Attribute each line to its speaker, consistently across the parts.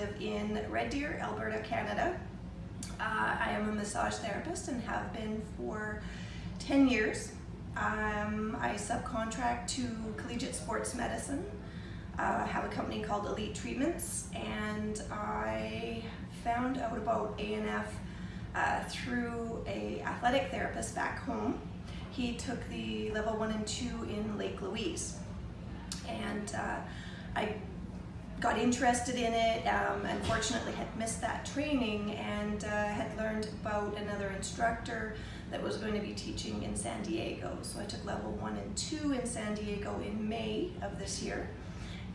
Speaker 1: live in Red Deer, Alberta, Canada. Uh, I am a massage therapist and have been for 10 years. Um, I subcontract to Collegiate Sports Medicine. Uh, I have a company called Elite Treatments and I found out about ANF uh, through a athletic therapist back home. He took the level one and two in Lake Louise and uh, I got interested in it. Um, unfortunately, had missed that training and uh, had learned about another instructor that was going to be teaching in San Diego. So I took level one and two in San Diego in May of this year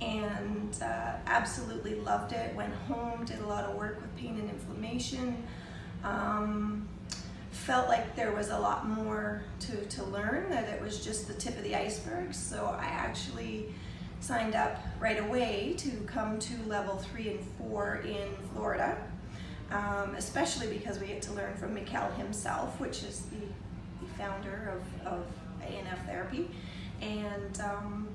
Speaker 1: and uh, absolutely loved it. Went home, did a lot of work with pain and inflammation. Um, felt like there was a lot more to, to learn, that it was just the tip of the iceberg. So I actually signed up right away to come to level three and four in Florida, um, especially because we get to learn from Mikkel himself, which is the, the founder of, of ANF therapy. And um,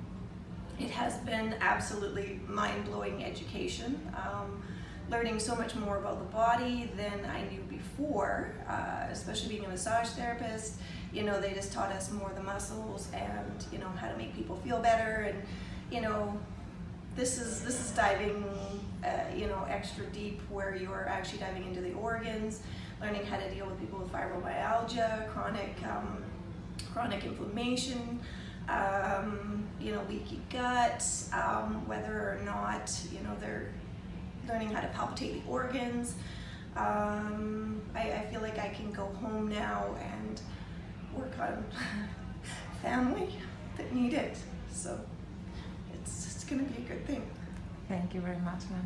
Speaker 1: it has been absolutely mind-blowing education. Um, learning so much more about the body than I knew before, uh, especially being a massage therapist. You know, they just taught us more the muscles and, you know, how to make people feel better and you know, this is this is diving, uh, you know, extra deep where you're actually diving into the organs, learning how to deal with people with fibromyalgia, chronic um, chronic inflammation, um, you know, leaky gut, um, whether or not you know they're learning how to palpitate the organs. Um, I, I feel like I can go home now and work on family that need it. So going to be a good thing.
Speaker 2: Thank you very much, Lana.